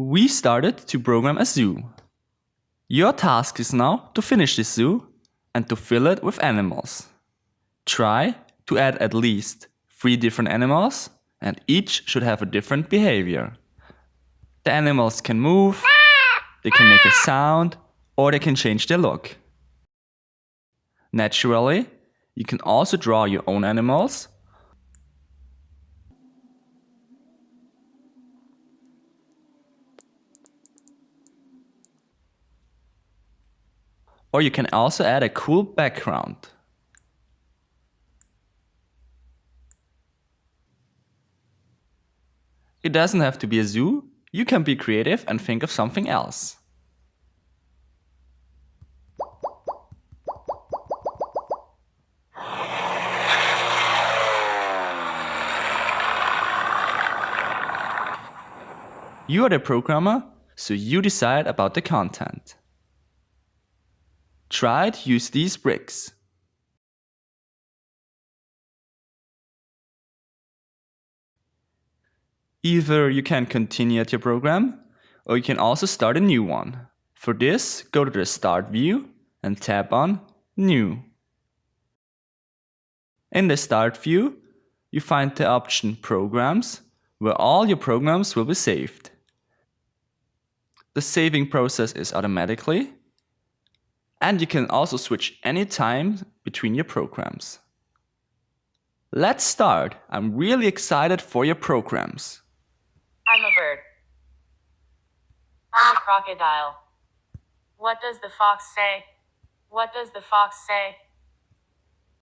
We started to program a zoo. Your task is now to finish the zoo and to fill it with animals. Try to add at least three different animals and each should have a different behavior. The animals can move, they can make a sound, or they can change their look. Naturally, you can also draw your own animals Or you can also add a cool background. It doesn't have to be a zoo, you can be creative and think of something else. You are the programmer, so you decide about the content. To use these bricks. Either you can continue at your program, or you can also start a new one. For this, go to the Start view and tap on New. In the Start view, you find the option Programs, where all your programs will be saved. The saving process is automatically, and you can also switch anytime between your programs. Let's start. I'm really excited for your programs. I'm a bird. I'm a crocodile. What does the fox say? What does the fox say?